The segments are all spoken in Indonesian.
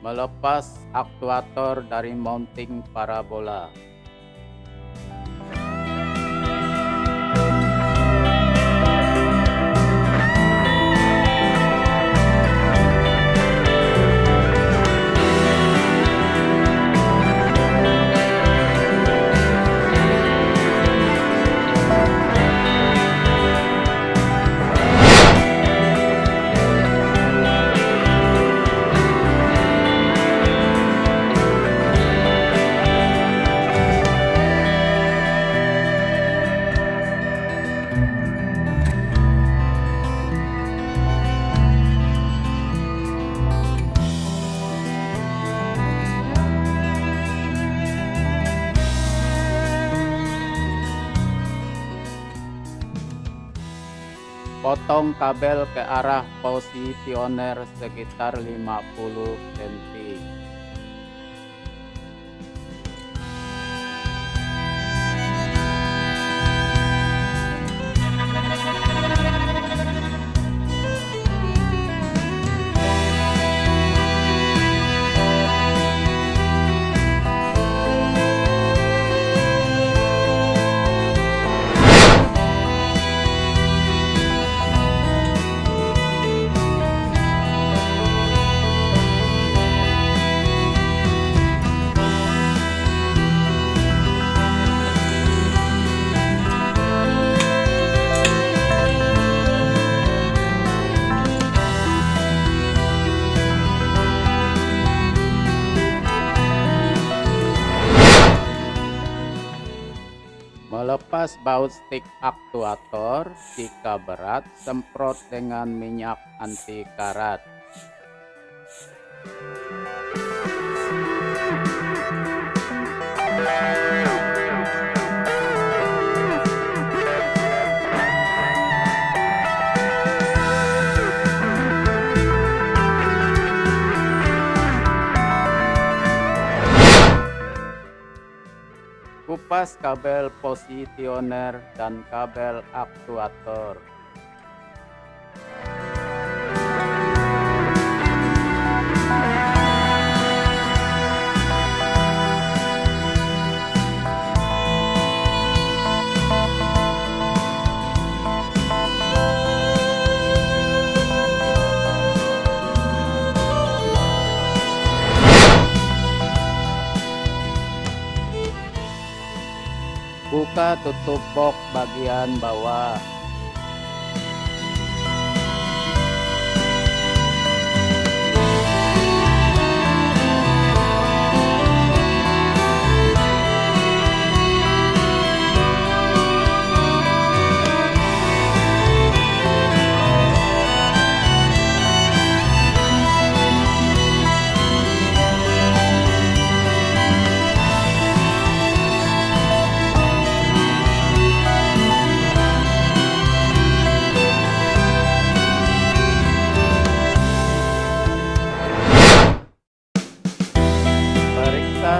Melepas aktuator dari mounting parabola. Potong kabel ke arah posisioner sekitar 50 cm. Melepas baut stick aktuator, jika berat, semprot dengan minyak anti karat. Kabel posisioner dan kabel aktuator. Buka tutup box bagian bawah.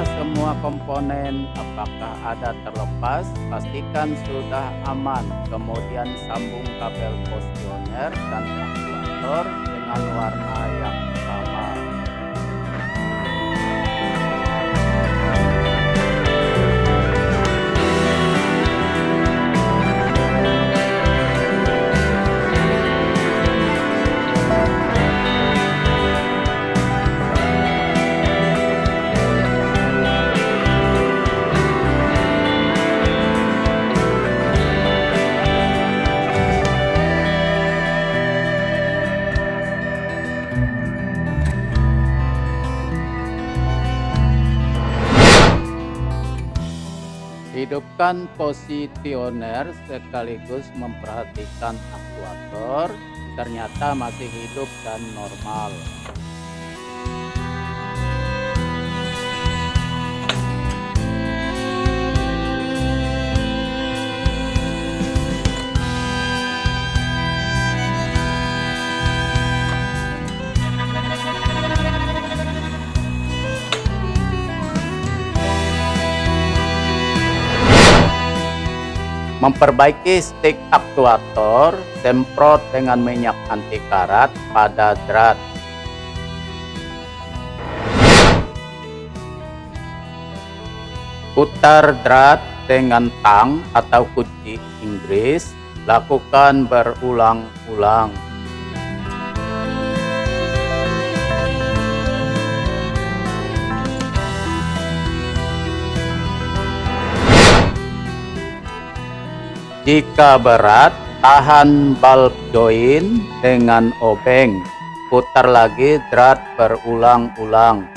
Semua komponen apakah ada terlepas, pastikan sudah aman. Kemudian sambung kabel posisioner dan aktuator dengan warna yang sama. Hidupkan posisioner sekaligus memperhatikan aktuator ternyata masih hidup dan normal. Memperbaiki stick aktuator, semprot dengan minyak anti karat pada drat. Putar drat dengan tang atau kunci Inggris, lakukan berulang-ulang. Jika berat, tahan bulb join dengan obeng. Putar lagi drat berulang-ulang.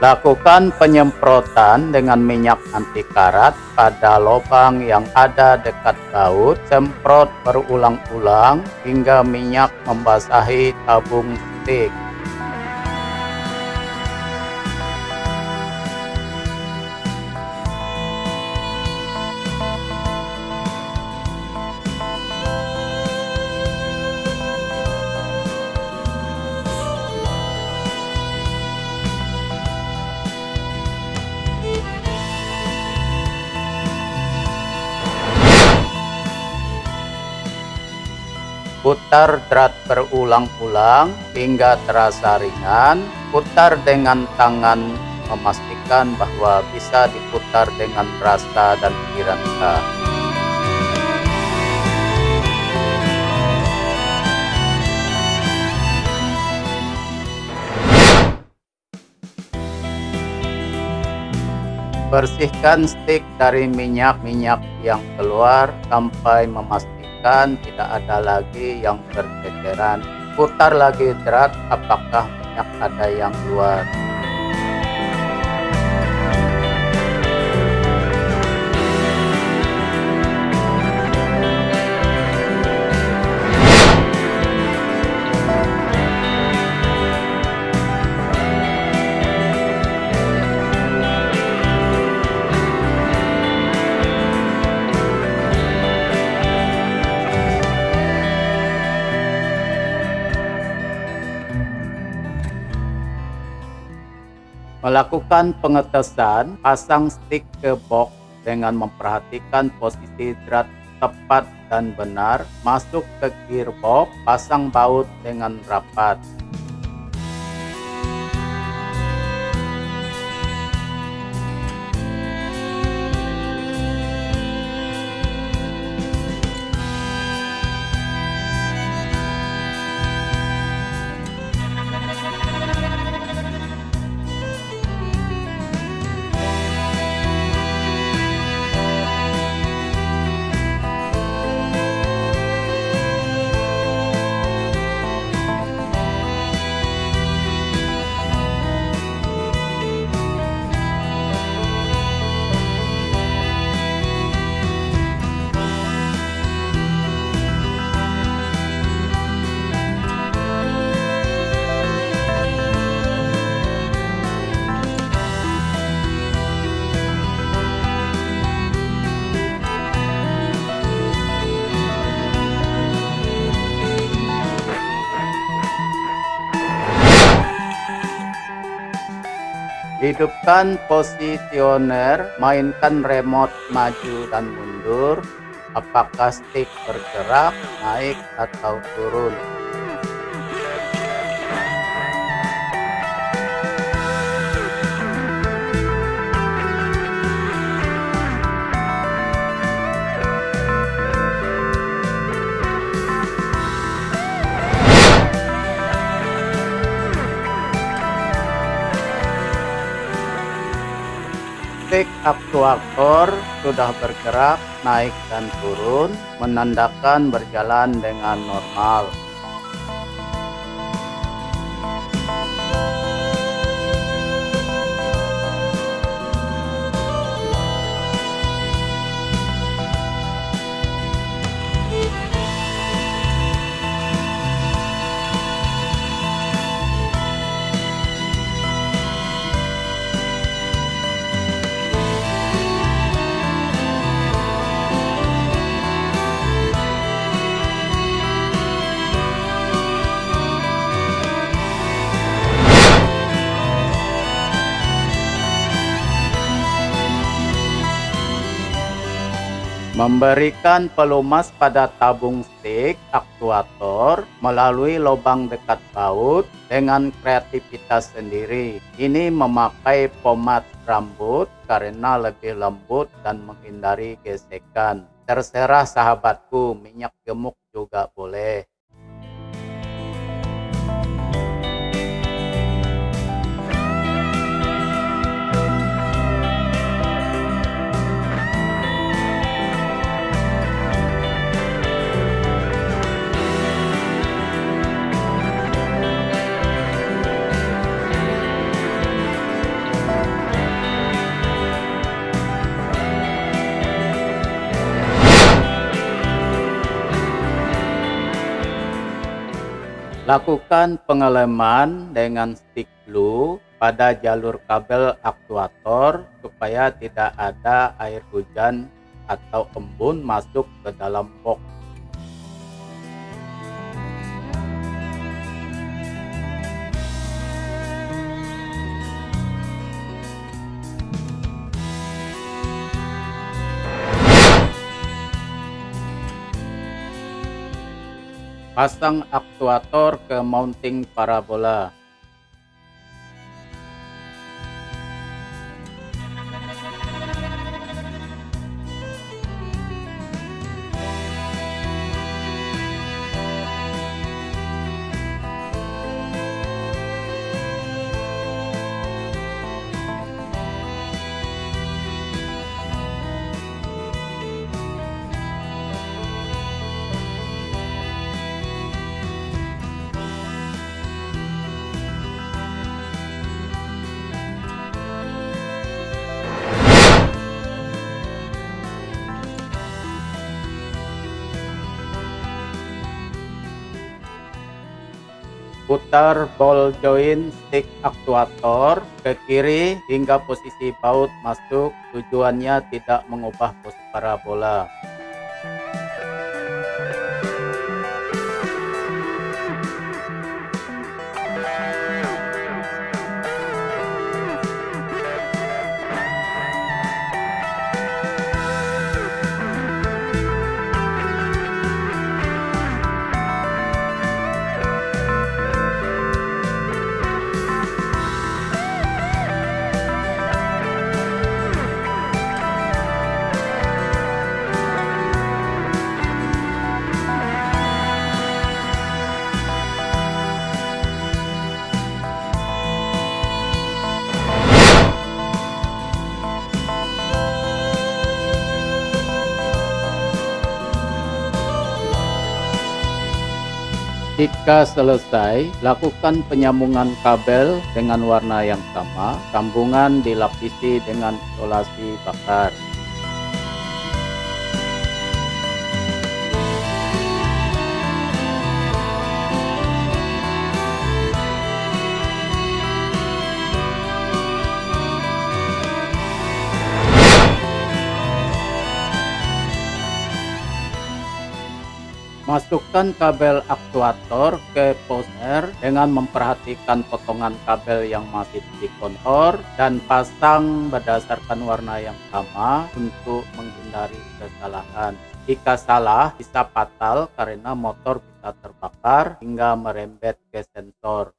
Lakukan penyemprotan dengan minyak anti karat pada lubang yang ada dekat baut. Semprot berulang-ulang hingga minyak membasahi tabung stik. Putar drat berulang-ulang hingga terasa ringan. Putar dengan tangan memastikan bahwa bisa diputar dengan rasa dan pikiran kita. Bersihkan stik dari minyak-minyak yang keluar sampai memastikan pastikan tidak ada lagi yang berceceran putar lagi drat apakah minyak ada yang keluar Melakukan pengetesan, pasang stick ke box dengan memperhatikan posisi drat tepat dan benar, masuk ke gearbox, pasang baut dengan rapat. Hidupkan posisioner, mainkan remote maju dan mundur. Apakah stick bergerak, naik atau turun? Aktuator sudah bergerak naik dan turun menandakan berjalan dengan normal Memberikan pelumas pada tabung stick aktuator melalui lubang dekat baut dengan kreativitas sendiri. Ini memakai pomade rambut karena lebih lembut dan menghindari gesekan. Terserah sahabatku, minyak gemuk juga boleh. Lakukan pengeleman dengan stick glue pada jalur kabel aktuator supaya tidak ada air hujan atau embun masuk ke dalam box. Pasang aktuator ke mounting parabola. Putar ball joint stick aktuator ke kiri hingga posisi baut masuk tujuannya tidak mengubah pos parabola. Jika selesai, lakukan penyambungan kabel dengan warna yang sama. Sambungan dilapisi dengan isolasi bakar. Masukkan kabel aktuator ke poster dengan memperhatikan potongan kabel yang masih di kontor dan pasang berdasarkan warna yang sama untuk menghindari kesalahan. Jika salah bisa fatal karena motor bisa terbakar hingga merembet ke sensor.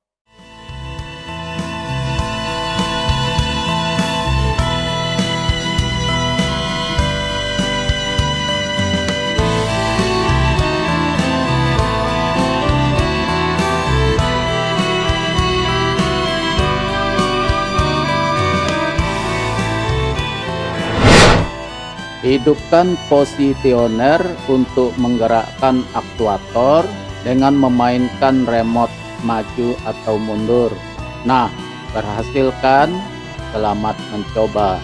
Hidupkan posisioner untuk menggerakkan aktuator dengan memainkan remote maju atau mundur. Nah, berhasilkan? Selamat mencoba.